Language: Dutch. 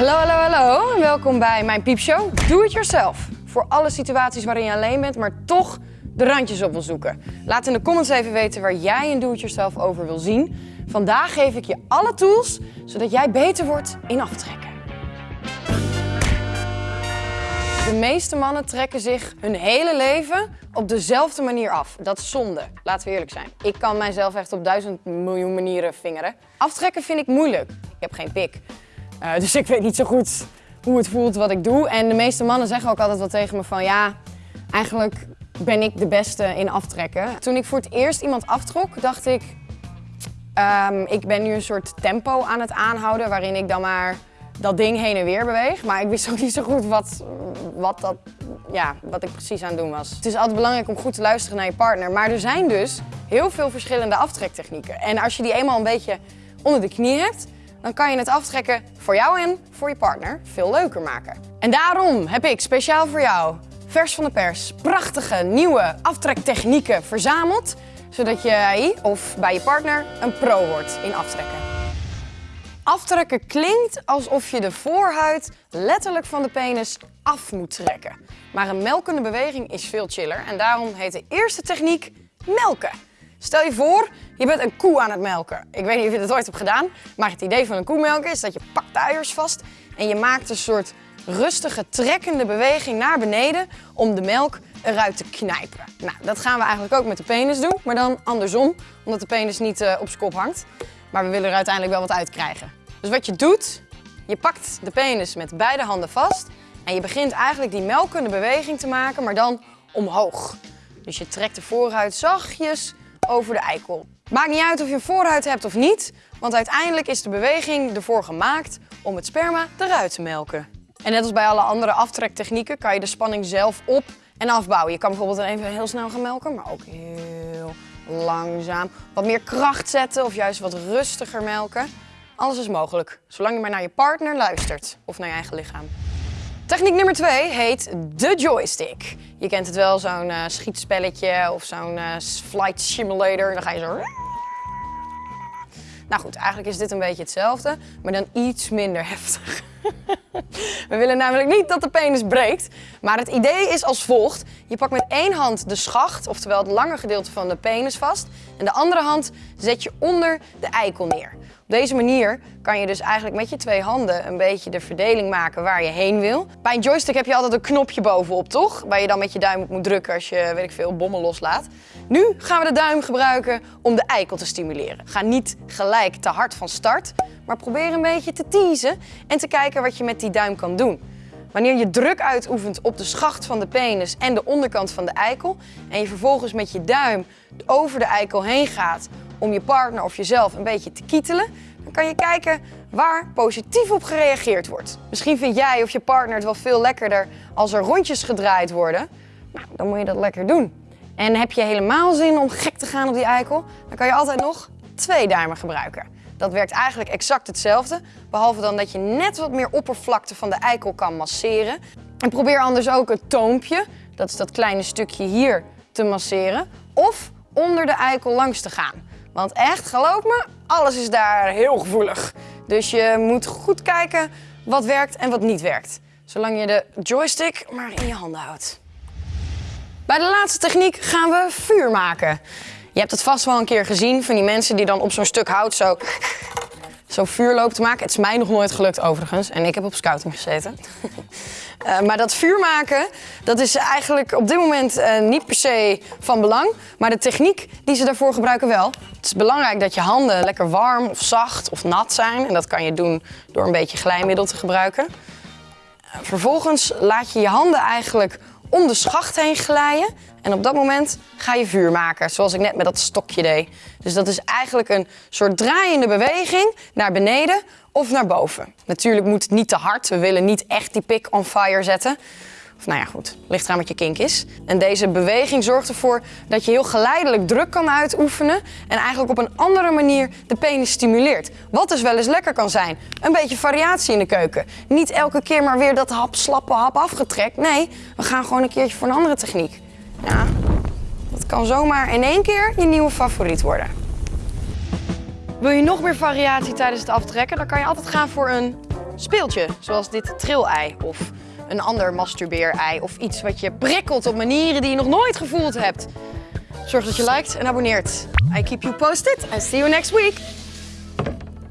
Hallo, hallo, hallo. Welkom bij mijn piepshow. Do it yourself. Voor alle situaties waarin je alleen bent, maar toch de randjes op wil zoeken. Laat in de comments even weten waar jij een do it yourself over wil zien. Vandaag geef ik je alle tools, zodat jij beter wordt in aftrekken. De meeste mannen trekken zich hun hele leven op dezelfde manier af. Dat is zonde, laten we eerlijk zijn. Ik kan mijzelf echt op duizend miljoen manieren vingeren. Aftrekken vind ik moeilijk. Ik heb geen pik. Uh, dus ik weet niet zo goed hoe het voelt wat ik doe. En de meeste mannen zeggen ook altijd wel tegen me van ja, eigenlijk ben ik de beste in aftrekken. Toen ik voor het eerst iemand aftrok, dacht ik, um, ik ben nu een soort tempo aan het aanhouden waarin ik dan maar dat ding heen en weer beweeg. Maar ik wist ook niet zo goed wat, wat, dat, ja, wat ik precies aan het doen was. Het is altijd belangrijk om goed te luisteren naar je partner. Maar er zijn dus heel veel verschillende aftrektechnieken. En als je die eenmaal een beetje onder de knie hebt, dan kan je het aftrekken voor jou en voor je partner veel leuker maken. En daarom heb ik speciaal voor jou, vers van de pers, prachtige nieuwe aftrektechnieken verzameld. Zodat jij of bij je partner een pro wordt in aftrekken. Aftrekken klinkt alsof je de voorhuid letterlijk van de penis af moet trekken. Maar een melkende beweging is veel chiller en daarom heet de eerste techniek melken. Stel je voor, je bent een koe aan het melken. Ik weet niet of je dat ooit hebt gedaan, maar het idee van een koe melken is dat je pakt de uiers vast en je maakt een soort rustige trekkende beweging naar beneden om de melk eruit te knijpen. Nou, dat gaan we eigenlijk ook met de penis doen, maar dan andersom, omdat de penis niet uh, op zijn kop hangt. Maar we willen er uiteindelijk wel wat uit krijgen. Dus wat je doet, je pakt de penis met beide handen vast en je begint eigenlijk die melkende beweging te maken, maar dan omhoog. Dus je trekt de voorhuid zachtjes over de eikel. Maakt niet uit of je een voorhuid hebt of niet, want uiteindelijk is de beweging ervoor gemaakt om het sperma eruit te melken. En net als bij alle andere aftrektechnieken kan je de spanning zelf op en afbouwen. Je kan bijvoorbeeld even heel snel gaan melken, maar ook heel langzaam. Wat meer kracht zetten of juist wat rustiger melken. Alles is mogelijk, zolang je maar naar je partner luistert of naar je eigen lichaam. Techniek nummer 2 heet de joystick. Je kent het wel, zo'n uh, schietspelletje of zo'n uh, flight simulator. Dan ga je zo... Nou goed, eigenlijk is dit een beetje hetzelfde, maar dan iets minder heftig. We willen namelijk niet dat de penis breekt, maar het idee is als volgt. Je pakt met één hand de schacht, oftewel het lange gedeelte van de penis vast. En de andere hand zet je onder de eikel neer. Op deze manier kan je dus eigenlijk met je twee handen een beetje de verdeling maken waar je heen wil. Bij een joystick heb je altijd een knopje bovenop, toch? Waar je dan met je duim op moet drukken als je, weet ik veel, bommen loslaat. Nu gaan we de duim gebruiken om de eikel te stimuleren. Ga niet gelijk te hard van start, maar probeer een beetje te teasen en te kijken wat je met die duim kan doen. Wanneer je druk uitoefent op de schacht van de penis en de onderkant van de eikel en je vervolgens met je duim over de eikel heen gaat om je partner of jezelf een beetje te kietelen, dan kan je kijken waar positief op gereageerd wordt. Misschien vind jij of je partner het wel veel lekkerder als er rondjes gedraaid worden. Nou, dan moet je dat lekker doen. En heb je helemaal zin om gek te gaan op die eikel, dan kan je altijd nog twee duimen gebruiken. Dat werkt eigenlijk exact hetzelfde, behalve dan dat je net wat meer oppervlakte van de eikel kan masseren. En probeer anders ook het toompje, dat is dat kleine stukje hier, te masseren. Of onder de eikel langs te gaan. Want echt, geloof me, alles is daar heel gevoelig. Dus je moet goed kijken wat werkt en wat niet werkt. Zolang je de joystick maar in je handen houdt. Bij de laatste techniek gaan we vuur maken. Je hebt het vast wel een keer gezien van die mensen die dan op zo'n stuk hout zo, zo vuur lopen te maken. Het is mij nog nooit gelukt overigens en ik heb op scouting gezeten. Uh, maar dat vuur maken, dat is eigenlijk op dit moment uh, niet per se van belang. Maar de techniek die ze daarvoor gebruiken wel. Het is belangrijk dat je handen lekker warm of zacht of nat zijn. En dat kan je doen door een beetje glijmiddel te gebruiken. Vervolgens laat je je handen eigenlijk om de schacht heen glijden. En op dat moment ga je vuur maken, zoals ik net met dat stokje deed. Dus dat is eigenlijk een soort draaiende beweging naar beneden of naar boven. Natuurlijk moet het niet te hard. We willen niet echt die pik on fire zetten. Of nou ja, goed, ligt eraan je kink is. En deze beweging zorgt ervoor dat je heel geleidelijk druk kan uitoefenen en eigenlijk op een andere manier de penis stimuleert. Wat dus wel eens lekker kan zijn. Een beetje variatie in de keuken. Niet elke keer maar weer dat hap, slappe hap afgetrekt. Nee, we gaan gewoon een keertje voor een andere techniek. Ja, dat kan zomaar in één keer je nieuwe favoriet worden. Wil je nog meer variatie tijdens het aftrekken, dan kan je altijd gaan voor een speeltje, zoals dit trillei of een ander masturbeerei of iets wat je prikkelt op manieren die je nog nooit gevoeld hebt. Zorg dat je liked en abonneert. I keep you posted and see you next week.